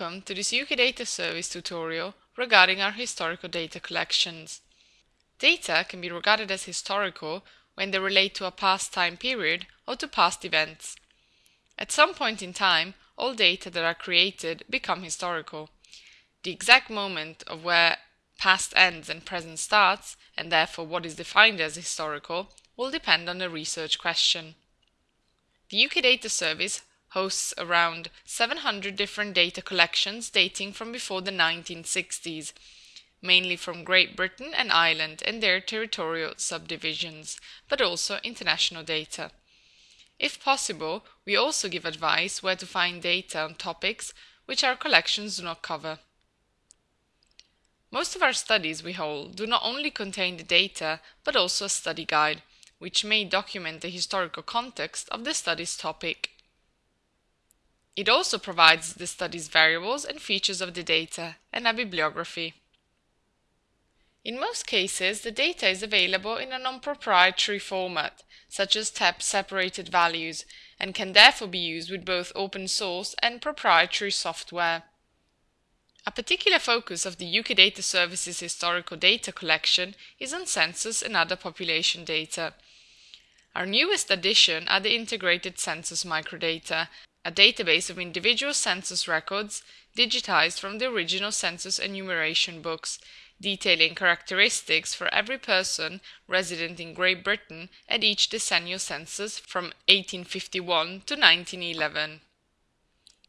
Welcome to this UK Data Service tutorial regarding our historical data collections. Data can be regarded as historical when they relate to a past time period or to past events. At some point in time, all data that are created become historical. The exact moment of where past ends and present starts, and therefore what is defined as historical, will depend on the research question. The UK Data Service hosts around 700 different data collections dating from before the 1960s, mainly from Great Britain and Ireland and their territorial subdivisions, but also international data. If possible, we also give advice where to find data on topics which our collections do not cover. Most of our studies we hold do not only contain the data, but also a study guide, which may document the historical context of the study's topic. It also provides the study's variables and features of the data and a bibliography. In most cases, the data is available in a non-proprietary format, such as tab-separated values, and can therefore be used with both open source and proprietary software. A particular focus of the UK Data Services historical data collection is on census and other population data. Our newest addition are the integrated census microdata, a database of individual census records digitized from the original census enumeration books, detailing characteristics for every person resident in Great Britain at each decennial census from 1851 to 1911.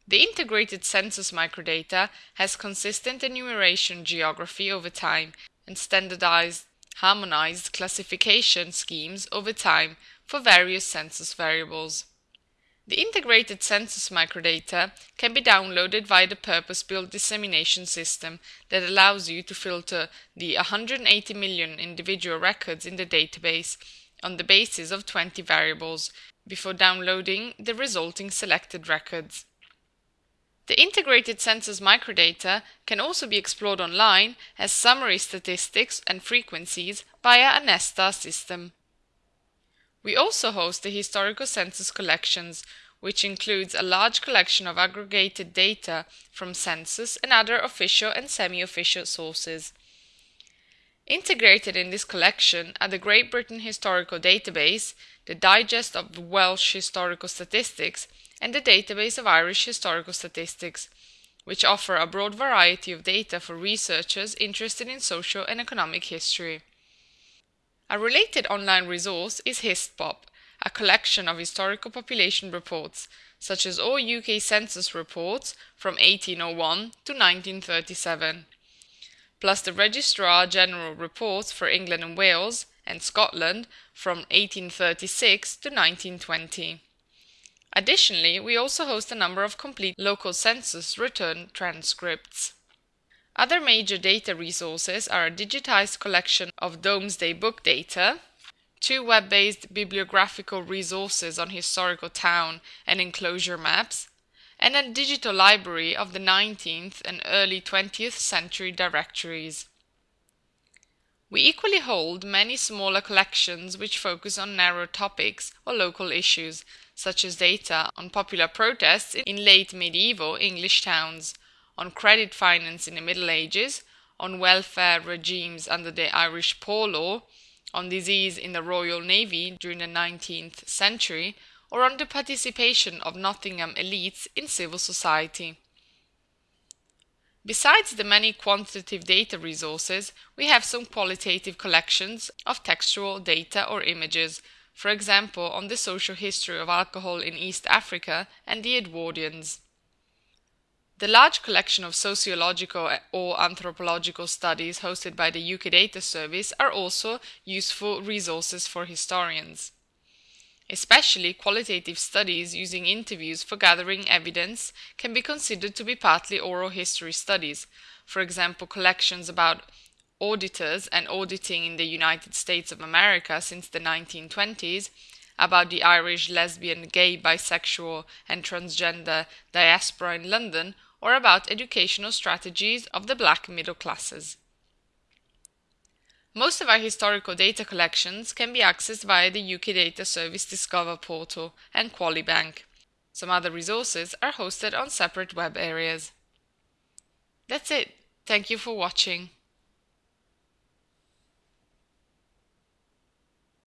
The integrated census microdata has consistent enumeration geography over time and standardized, harmonized classification schemes over time for various census variables. The integrated census microdata can be downloaded via the purpose-built dissemination system that allows you to filter the 180 million individual records in the database on the basis of 20 variables before downloading the resulting selected records. The integrated census microdata can also be explored online as summary statistics and frequencies via a Nesstar system. We also host the historical census collections, which includes a large collection of aggregated data from census and other official and semi-official sources. Integrated in this collection are the Great Britain Historical Database, the Digest of Welsh Historical Statistics, and the Database of Irish Historical Statistics, which offer a broad variety of data for researchers interested in social and economic history. A related online resource is HistPop, a collection of historical population reports, such as all UK census reports from 1801 to 1937, plus the Registrar General reports for England and Wales and Scotland from 1836 to 1920. Additionally, we also host a number of complete local census return transcripts. Other major data resources are a digitized collection of Domesday Book data, two web-based bibliographical resources on historical town and enclosure maps, and a digital library of the 19th and early 20th century directories. We equally hold many smaller collections which focus on narrow topics or local issues, such as data on popular protests in late medieval English towns, on credit finance in the Middle Ages, on welfare regimes under the Irish Poor Law, on disease in the Royal Navy during the 19th century, or on the participation of Nottingham elites in civil society. Besides the many quantitative data resources, we have some qualitative collections of textual data or images, for example on the social history of alcohol in East Africa and the Edwardians. The large collection of sociological or anthropological studies hosted by the UK Data Service are also useful resources for historians. Especially qualitative studies using interviews for gathering evidence can be considered to be partly oral history studies, for example collections about auditors and auditing in the United States of America since the 1920s, about the Irish lesbian, gay, bisexual, and transgender diaspora in London, or about educational strategies of the black middle classes. Most of our historical data collections can be accessed via the UK Data Service Discover portal and Qualibank. Some other resources are hosted on separate web areas. That's it. Thank you for watching.